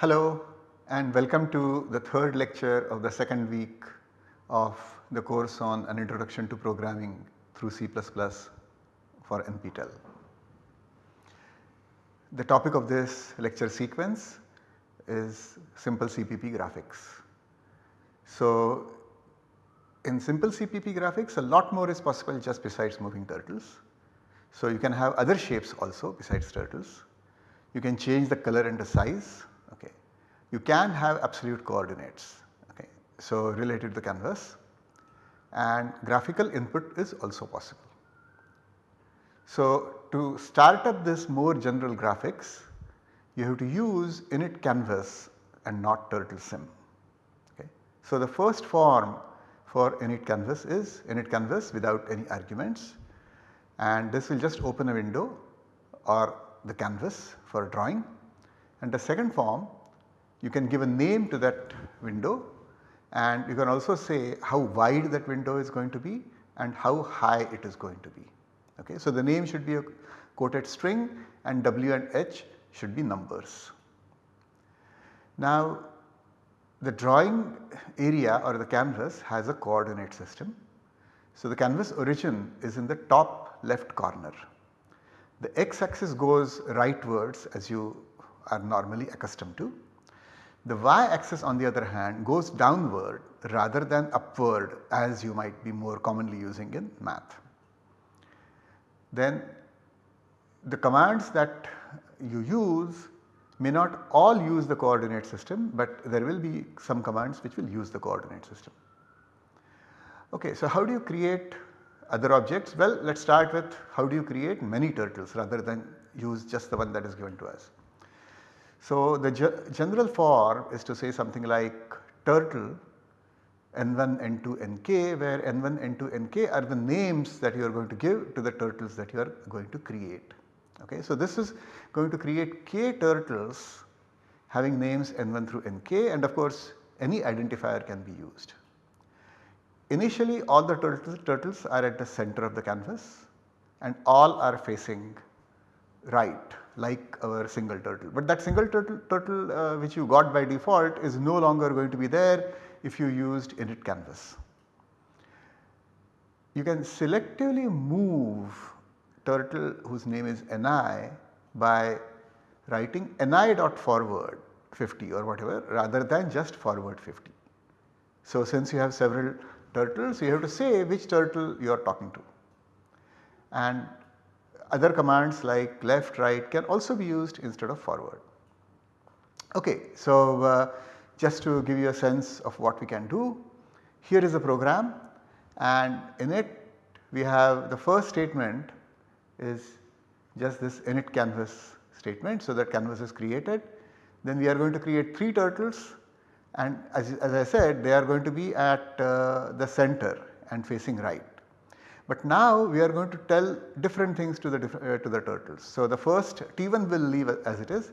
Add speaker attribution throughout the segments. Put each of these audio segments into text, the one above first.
Speaker 1: Hello and welcome to the third lecture of the second week of the course on an introduction to programming through C++ for NPTEL. The topic of this lecture sequence is simple CPP graphics. So in simple CPP graphics a lot more is possible just besides moving turtles. So you can have other shapes also besides turtles. You can change the color and the size you can have absolute coordinates okay. So related to the canvas and graphical input is also possible. So to start up this more general graphics you have to use init canvas and not turtle sim. Okay. So the first form for init canvas is init canvas without any arguments and this will just open a window or the canvas for drawing and the second form you can give a name to that window and you can also say how wide that window is going to be and how high it is going to be. Okay. So, the name should be a quoted string and W and H should be numbers. Now the drawing area or the canvas has a coordinate system. So, the canvas origin is in the top left corner. The x axis goes rightwards as you are normally accustomed to the y axis on the other hand goes downward rather than upward as you might be more commonly using in math. Then the commands that you use may not all use the coordinate system, but there will be some commands which will use the coordinate system. Okay, so how do you create other objects? Well, let us start with how do you create many turtles rather than use just the one that is given to us. So, the general form is to say something like turtle n1, n2, nk where n1, n2, nk are the names that you are going to give to the turtles that you are going to create. Okay. So, this is going to create k turtles having names n1 through nk and of course any identifier can be used. Initially all the turtles, turtles are at the center of the canvas and all are facing right like our single turtle. But that single turtle, turtle uh, which you got by default is no longer going to be there if you used init canvas. You can selectively move turtle whose name is ni by writing ni dot forward 50 or whatever rather than just forward 50. So since you have several turtles you have to say which turtle you are talking to and other commands like left right can also be used instead of forward. Okay, so uh, just to give you a sense of what we can do, here is a program and in it we have the first statement is just this init canvas statement. So, that canvas is created then we are going to create 3 turtles and as, as I said they are going to be at uh, the center and facing right. But now we are going to tell different things to the, uh, to the turtles. So the first T1 will leave as it is,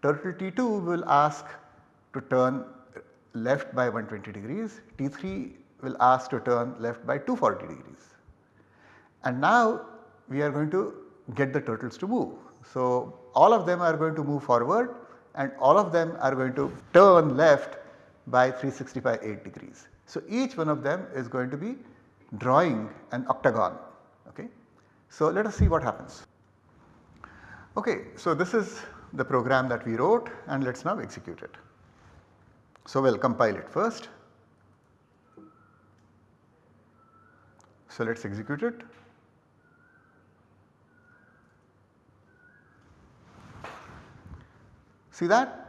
Speaker 1: turtle T2 will ask to turn left by 120 degrees, T3 will ask to turn left by 240 degrees. And now we are going to get the turtles to move. So all of them are going to move forward and all of them are going to turn left by 365 8 degrees. So each one of them is going to be drawing an octagon. Okay. So let us see what happens. Okay, so this is the program that we wrote and let us now execute it. So we will compile it first. So let us execute it. See that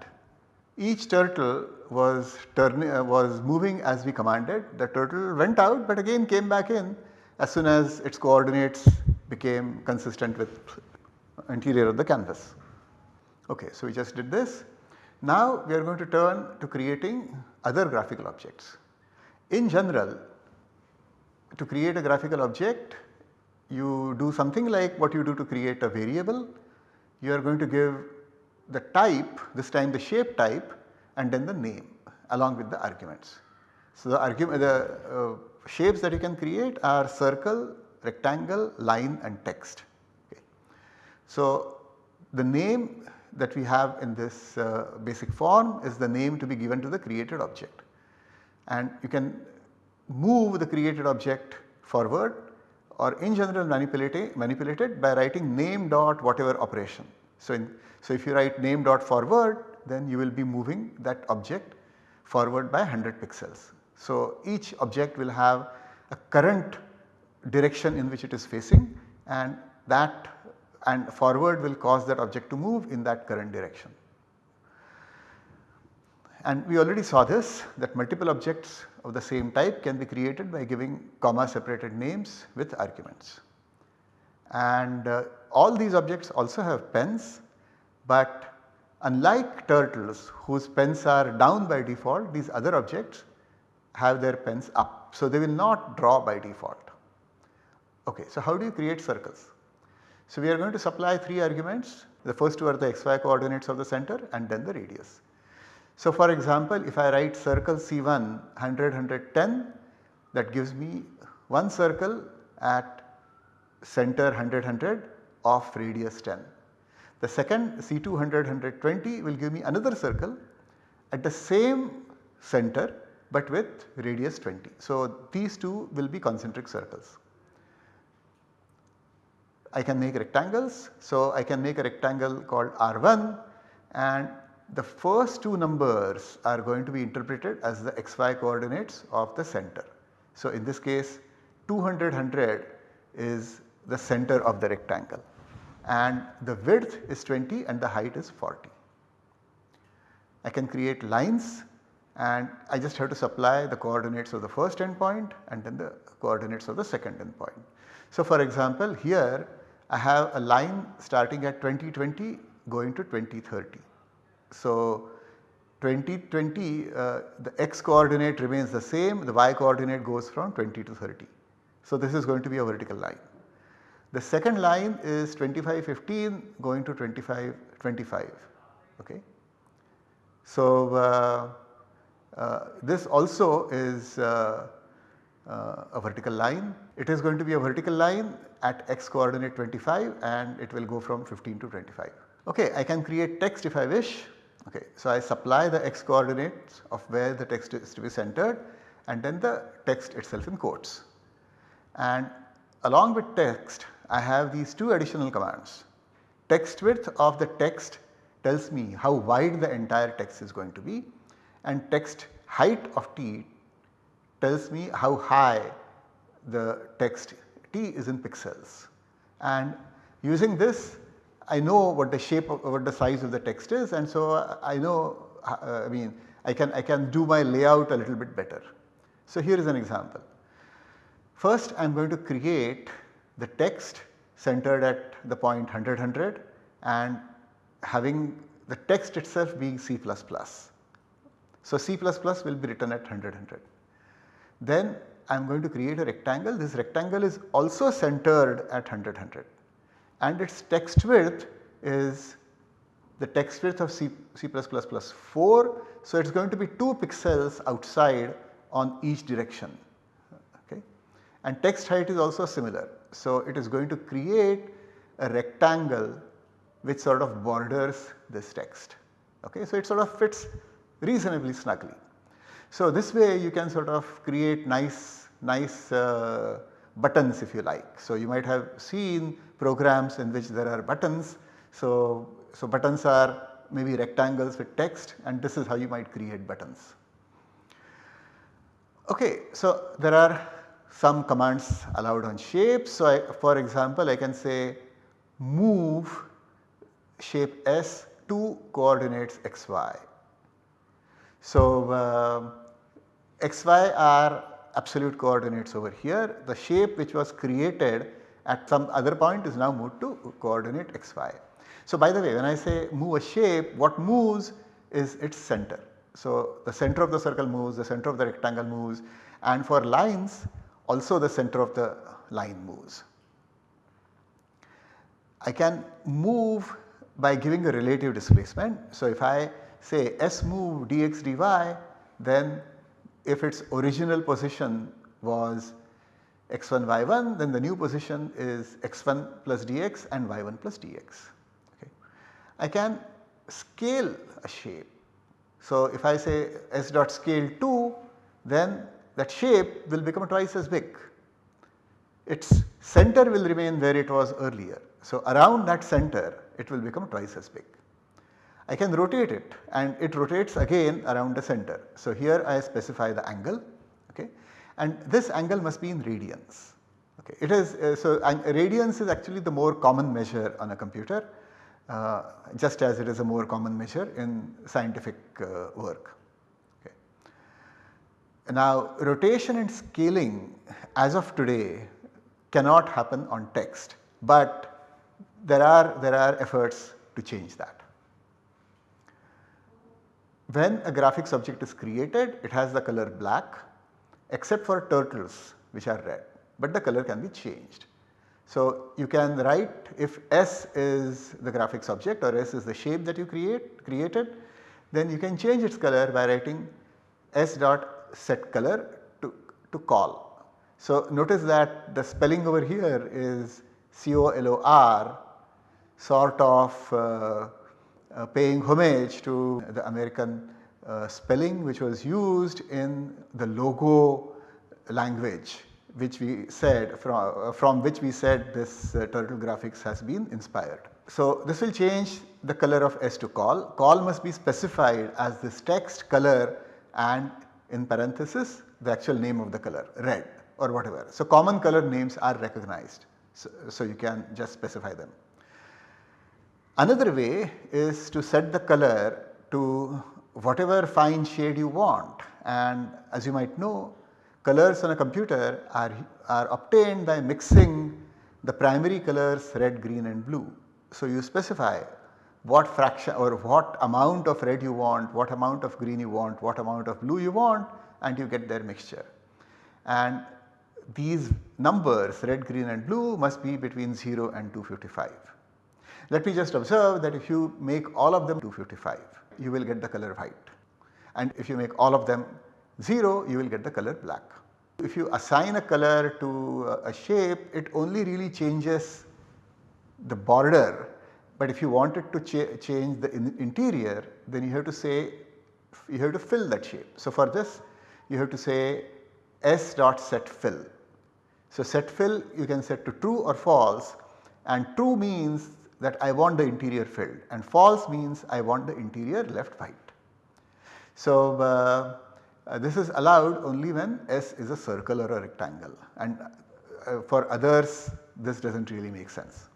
Speaker 1: each turtle was uh, was moving as we commanded. The turtle went out but again came back in as soon as its coordinates became consistent with interior of the canvas. Okay, so we just did this. Now we are going to turn to creating other graphical objects. In general to create a graphical object you do something like what you do to create a variable. You are going to give the type this time the shape type and then the name along with the arguments. So, the argument the uh, shapes that you can create are circle, rectangle, line and text. Okay. So, the name that we have in this uh, basic form is the name to be given to the created object. And you can move the created object forward or in general manipulate it, manipulate it by writing name dot whatever operation. So, in, so if you write name dot forward then you will be moving that object forward by 100 pixels. So, each object will have a current direction in which it is facing and that and forward will cause that object to move in that current direction. And we already saw this that multiple objects of the same type can be created by giving comma separated names with arguments. And uh, all these objects also have pens but unlike turtles whose pens are down by default these other objects have their pens up. So, they will not draw by default. Okay, so how do you create circles? So, we are going to supply 3 arguments the first two are the xy coordinates of the center and then the radius. So, for example, if I write circle C1 100 110 that gives me one circle at center 100 100 of radius 10. The second C2 100 120 will give me another circle at the same center but with radius 20. So, these two will be concentric circles. I can make rectangles. So, I can make a rectangle called R1 and the first two numbers are going to be interpreted as the xy coordinates of the center. So, in this case 200 100 is the center of the rectangle and the width is 20 and the height is 40. I can create lines and I just have to supply the coordinates of the first endpoint and then the coordinates of the second endpoint. So, for example, here I have a line starting at 2020 going to 2030. So 2020 uh, the x coordinate remains the same the y coordinate goes from 20 to 30. So this is going to be a vertical line. The second line is 2515 going to 2525 okay. So uh, uh, this also is uh, uh, a vertical line. It is going to be a vertical line at x coordinate 25 and it will go from 15 to 25. Okay, I can create text if I wish Okay. So, I supply the x coordinates of where the text is to be centered and then the text itself in quotes. And along with text I have these two additional commands. Text width of the text tells me how wide the entire text is going to be and text height of t tells me how high the text t is in pixels. And using this I know what the shape of what the size of the text is and so I know uh, I mean I can, I can do my layout a little bit better. So here is an example. First I am going to create the text centered at the point 100 100 and having the text itself being C++. So C++ will be written at 100 100. Then I am going to create a rectangle. This rectangle is also centered at 100 100 and its text width is the text width of C, C++ plus 4. So, it is going to be 2 pixels outside on each direction okay. and text height is also similar. So, it is going to create a rectangle which sort of borders this text. Okay. So, it sort of fits reasonably snugly. So, this way you can sort of create nice, nice uh, buttons if you like. So, you might have seen programs in which there are buttons. So, so buttons are maybe rectangles with text and this is how you might create buttons. Okay, so there are some commands allowed on shapes. So, I, for example, I can say move shape S to coordinates xy. So, uh, xy are absolute coordinates over here. The shape which was created at some other point is now moved to coordinate xy. So by the way when I say move a shape what moves is its center. So the center of the circle moves, the center of the rectangle moves and for lines also the center of the line moves. I can move by giving a relative displacement. So if I say S move dx dy then if its original position was x1 y1 then the new position is x1 plus dx and y1 plus dx. Okay. I can scale a shape. So, if I say s dot scale 2 then that shape will become twice as big. Its center will remain where it was earlier. So, around that center it will become twice as big. I can rotate it and it rotates again around the center. So, here I specify the angle okay, and this angle must be in radians. Okay. It is uh, so radians is actually the more common measure on a computer uh, just as it is a more common measure in scientific uh, work. Now rotation and scaling as of today cannot happen on text, but there are there are efforts to change that. When a graphics object is created it has the color black except for turtles which are red, but the color can be changed. So, you can write if S is the graphics object or S is the shape that you create created then you can change its color by writing S dot set color to, to col. So, notice that the spelling over here is C-O-L-O-R sort of uh, uh, paying homage to the American uh, spelling which was used in the logo language which we said from, uh, from which we said this uh, turtle graphics has been inspired. So, this will change the color of S to call. Call must be specified as this text color and in parenthesis the actual name of the color red or whatever. So, common color names are recognized. So, so you can just specify them. Another way is to set the color to whatever fine shade you want and as you might know colors on a computer are, are obtained by mixing the primary colors red, green and blue. So, you specify what fraction or what amount of red you want, what amount of green you want, what amount of blue you want and you get their mixture. And these numbers red, green and blue must be between 0 and 255. Let me just observe that if you make all of them 255 you will get the color white and if you make all of them 0 you will get the color black. If you assign a color to a shape it only really changes the border but if you wanted to cha change the in interior then you have to say you have to fill that shape. So for this you have to say s dot set fill. So set fill you can set to true or false and true means that I want the interior filled and false means I want the interior left white. So uh, uh, this is allowed only when S is a circle or a rectangle and uh, for others this does not really make sense.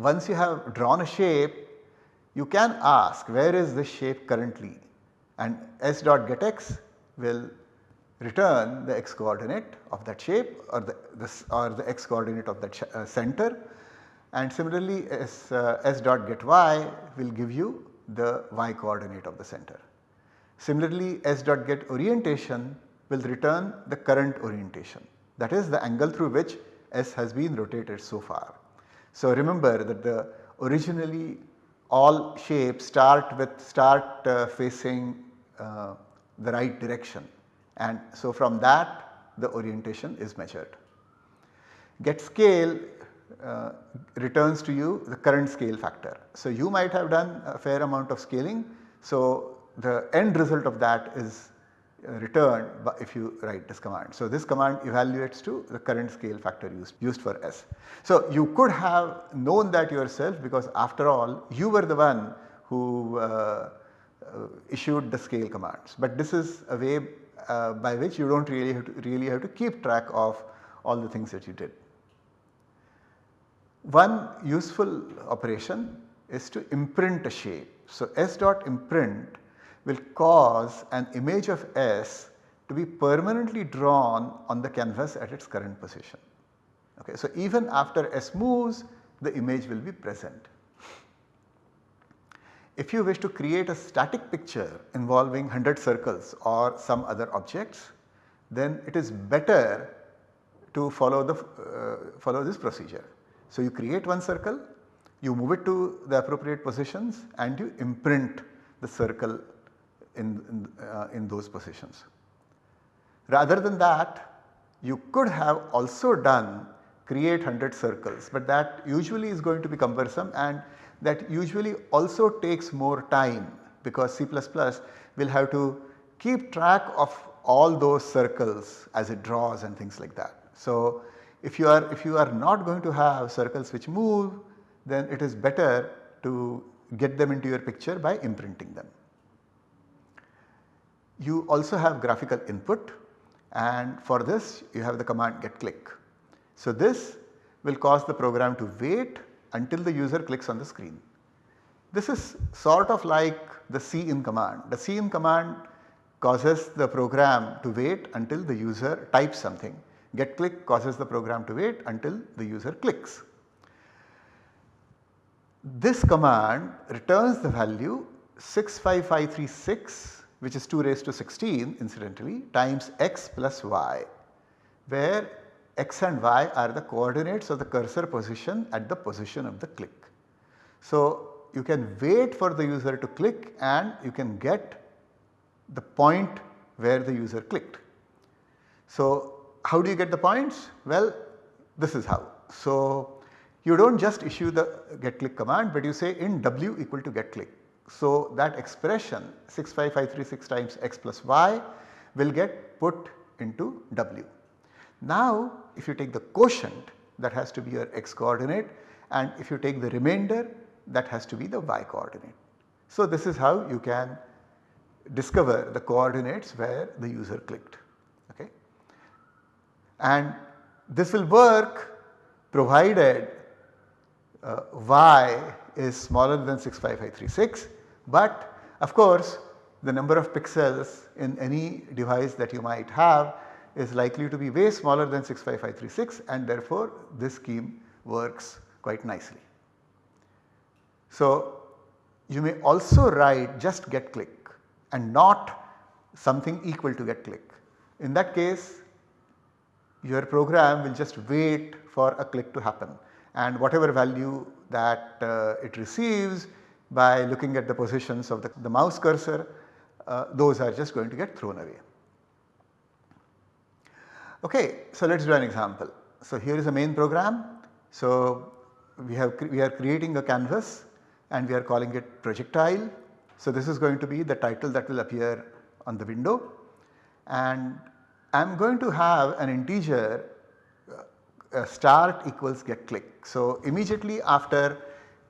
Speaker 1: Once you have drawn a shape you can ask where is this shape currently and S dot get x will return the x coordinate of that shape or the this or the x coordinate of that uh, center and similarly S, uh, S dot get y will give you the y coordinate of the center. Similarly, S dot get orientation will return the current orientation that is the angle through which S has been rotated so far. So, remember that the originally all shapes start with start uh, facing uh, the right direction and so from that the orientation is measured. Get scale uh, returns to you the current scale factor. So, you might have done a fair amount of scaling. So, the end result of that is returned if you write this command. So, this command evaluates to the current scale factor used, used for S. So, you could have known that yourself because after all you were the one who uh, uh, issued the scale commands, but this is a way uh, by which you do not really have to really have to keep track of all the things that you did. One useful operation is to imprint a shape. So, S dot imprint will cause an image of S to be permanently drawn on the canvas at its current position. Okay. So, even after S moves the image will be present. If you wish to create a static picture involving 100 circles or some other objects then it is better to follow the uh, follow this procedure. So, you create one circle, you move it to the appropriate positions and you imprint the circle in, in, uh, in those positions. Rather than that you could have also done create 100 circles but that usually is going to be cumbersome and that usually also takes more time because C++ will have to keep track of all those circles as it draws and things like that. So, if you are if you are not going to have circles which move then it is better to get them into your picture by imprinting them. You also have graphical input and for this you have the command get click. So, this will cause the program to wait until the user clicks on the screen. This is sort of like the cin command. The cin command causes the program to wait until the user types something. Get click causes the program to wait until the user clicks. This command returns the value 65536 which is 2 raised to 16 incidentally times x plus y where x and y are the coordinates of the cursor position at the position of the click. So, you can wait for the user to click and you can get the point where the user clicked. So, how do you get the points? Well, this is how. So, you do not just issue the get click command but you say in w equal to get click. So, that expression 65536 times x plus y will get put into w. Now, if you take the quotient that has to be your x coordinate and if you take the remainder that has to be the y coordinate. So, this is how you can discover the coordinates where the user clicked. Okay. And this will work provided uh, y is smaller than 65536 but of course the number of pixels in any device that you might have is likely to be way smaller than 65536 and therefore this scheme works quite nicely. So you may also write just get click and not something equal to get click. In that case your program will just wait for a click to happen and whatever value that uh, it receives by looking at the positions of the, the mouse cursor uh, those are just going to get thrown away. Okay, so let us do an example. So here is a main program. So we have we are creating a canvas and we are calling it projectile. So this is going to be the title that will appear on the window and I am going to have an integer uh, start equals get click. So immediately after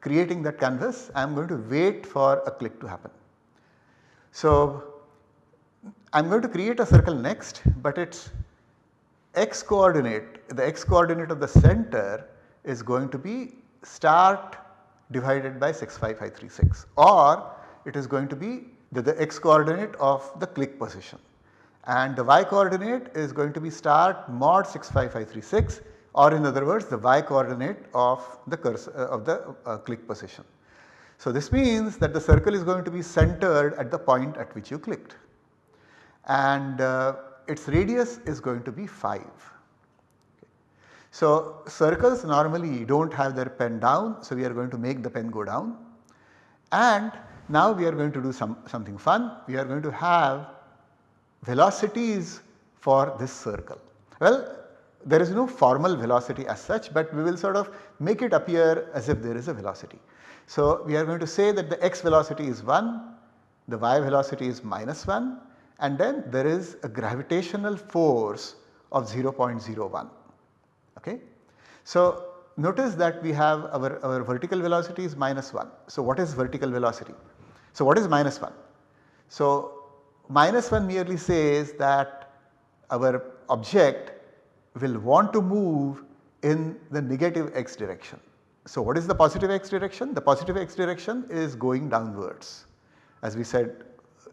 Speaker 1: creating that canvas I am going to wait for a click to happen. So I am going to create a circle next but its x coordinate the x coordinate of the center is going to be start divided by 65536 or it is going to be the, the x coordinate of the click position and the y coordinate is going to be start mod 65536 or in other words the y coordinate of the cursor uh, of the uh, click position. So this means that the circle is going to be centered at the point at which you clicked and uh, its radius is going to be 5. So circles normally do not have their pen down so we are going to make the pen go down and now we are going to do some something fun we are going to have velocities for this circle. Well there is no formal velocity as such but we will sort of make it appear as if there is a velocity. So we are going to say that the x velocity is 1, the y velocity is minus 1 and then there is a gravitational force of 0.01 okay. So notice that we have our, our vertical velocity is minus 1. So what is vertical velocity? So what is minus 1? So minus 1 merely says that our object will want to move in the negative x direction. So what is the positive x direction? The positive x direction is going downwards as we said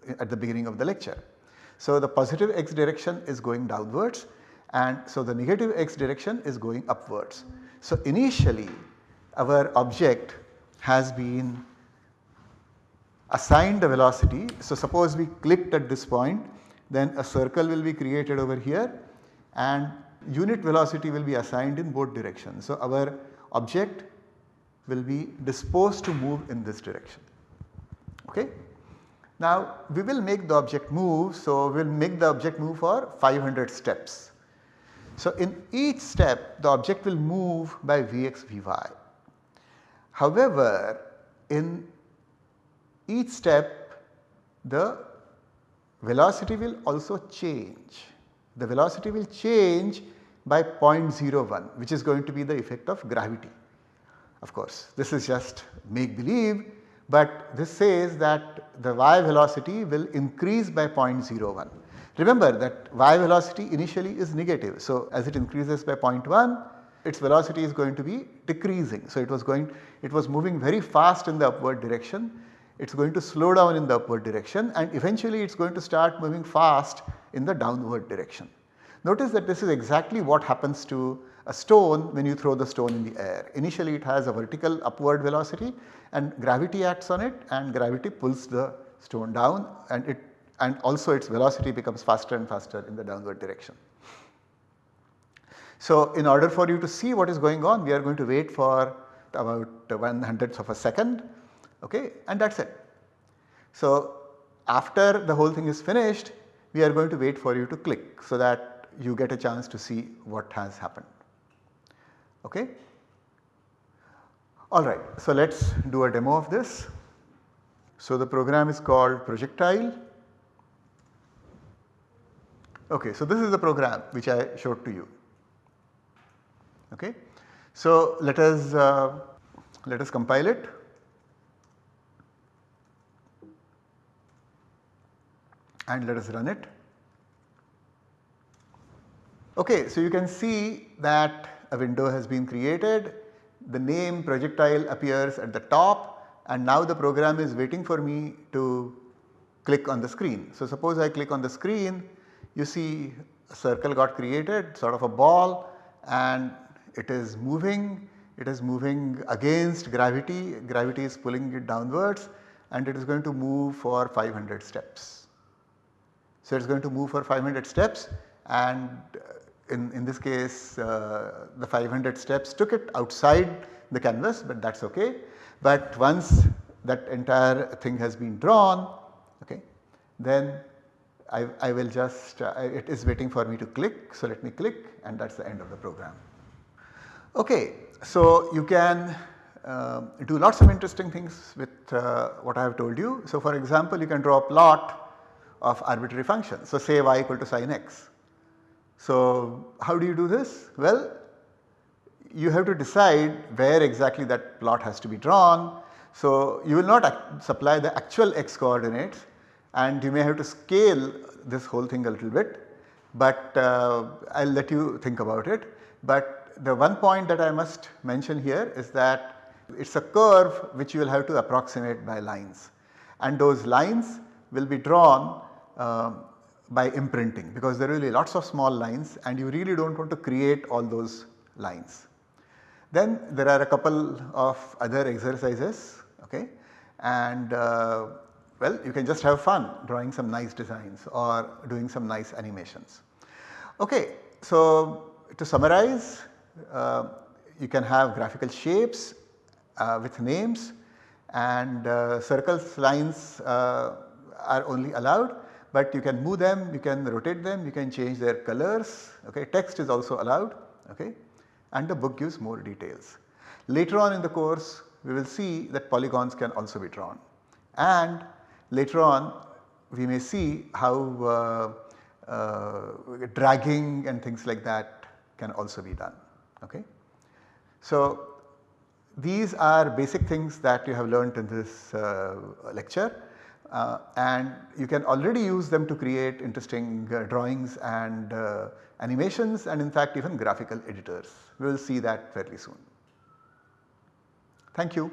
Speaker 1: uh, at the beginning of the lecture. So the positive x direction is going downwards and so the negative x direction is going upwards. So initially our object has been assigned a velocity. So suppose we clicked at this point then a circle will be created over here and unit velocity will be assigned in both directions. So, our object will be disposed to move in this direction. Okay. Now, we will make the object move. So, we will make the object move for 500 steps. So, in each step the object will move by Vx Vy. However, in each step the velocity will also change. The velocity will change by 0.01 which is going to be the effect of gravity. Of course this is just make believe but this says that the y velocity will increase by 0.01. Remember that y velocity initially is negative. So, as it increases by 0.1 its velocity is going to be decreasing. So, it was going it was moving very fast in the upward direction it is going to slow down in the upward direction and eventually it is going to start moving fast in the downward direction. Notice that this is exactly what happens to a stone when you throw the stone in the air. Initially it has a vertical upward velocity and gravity acts on it and gravity pulls the stone down and it and also its velocity becomes faster and faster in the downward direction. So, in order for you to see what is going on we are going to wait for about 1 hundredth of a second okay, and that is it. So, after the whole thing is finished we are going to wait for you to click so that you get a chance to see what has happened. Okay. Alright, so let us do a demo of this. So the program is called projectile. Okay, so this is the program which I showed to you. Okay. So let us uh, let us compile it. and let us run it. Okay, so you can see that a window has been created, the name projectile appears at the top and now the program is waiting for me to click on the screen. So suppose I click on the screen, you see a circle got created sort of a ball and it is moving, it is moving against gravity, gravity is pulling it downwards and it is going to move for 500 steps. So, it is going to move for 500 steps and in, in this case uh, the 500 steps took it outside the canvas but that is okay. But once that entire thing has been drawn okay, then I, I will just uh, it is waiting for me to click. So, let me click and that is the end of the program. Okay, so you can uh, do lots of interesting things with uh, what I have told you. So, for example, you can draw a plot of arbitrary functions. So, say y equal to sin x. So, how do you do this? Well, you have to decide where exactly that plot has to be drawn. So, you will not supply the actual x coordinates and you may have to scale this whole thing a little bit, but uh, I will let you think about it. But the one point that I must mention here is that it is a curve which you will have to approximate by lines and those lines will be drawn um, by imprinting because there are really lots of small lines and you really do not want to create all those lines. Then there are a couple of other exercises okay and uh, well you can just have fun drawing some nice designs or doing some nice animations. Okay, so to summarize uh, you can have graphical shapes uh, with names and uh, circles lines uh, are only allowed but you can move them, you can rotate them, you can change their colors, okay. text is also allowed okay. and the book gives more details. Later on in the course we will see that polygons can also be drawn and later on we may see how uh, uh, dragging and things like that can also be done. Okay. So, these are basic things that you have learnt in this uh, lecture uh, and you can already use them to create interesting uh, drawings and uh, animations and in fact even graphical editors. We will see that fairly soon. Thank you.